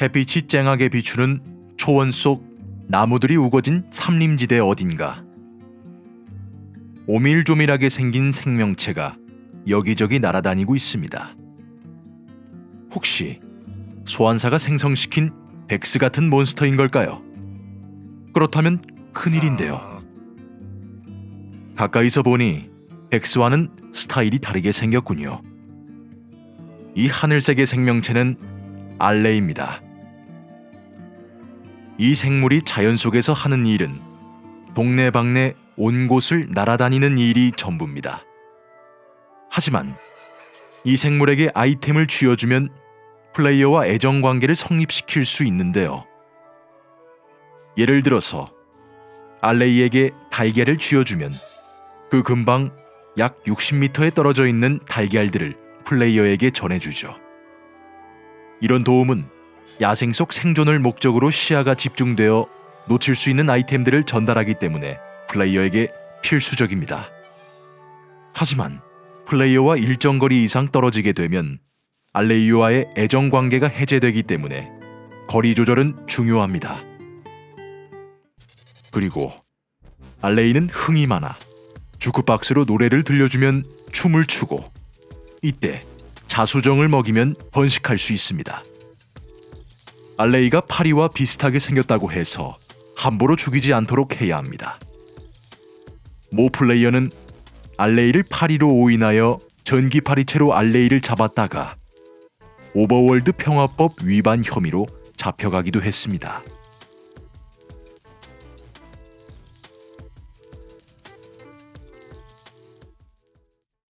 햇빛이 쨍하게 비추는 초원 속 나무들이 우거진 삼림지대 어딘가 오밀조밀하게 생긴 생명체가 여기저기 날아다니고 있습니다. 혹시 소환사가 생성시킨 백스 같은 몬스터인 걸까요? 그렇다면 큰일인데요. 가까이서 보니 백스와는 스타일이 다르게 생겼군요. 이 하늘색의 생명체는 알레입니다. 이 생물이 자연 속에서 하는 일은 동네방네 온 곳을 날아다니는 일이 전부입니다. 하지만 이 생물에게 아이템을 쥐어주면 플레이어와 애정 관계를 성립시킬 수 있는데요. 예를 들어서 알레이에게 달걀을 쥐어주면 그 근방 약 60m에 떨어져 있는 달걀들을 플레이어에게 전해주죠. 이런 도움은 야생 속 생존을 목적으로 시야가 집중되어 놓칠 수 있는 아이템들을 전달하기 때문에 플레이어에게 필수적입니다. 하지만 플레이어와 일정 거리 이상 떨어지게 되면 알레이와의 애정 관계가 해제되기 때문에 거리 조절은 중요합니다. 그리고 알레이는 흥이 많아 주크박스로 노래를 들려주면 춤을 추고 이때 자수정을 먹이면 번식할 수 있습니다. 알레이가 파리와 비슷하게 생겼다고 해서 함부로 죽이지 않도록 해야 합니다. 모 플레이어는 알레이를 파리로 오인하여 전기 파리채로 알레이를 잡았다가 오버월드 평화법 위반 혐의로 잡혀가기도 했습니다.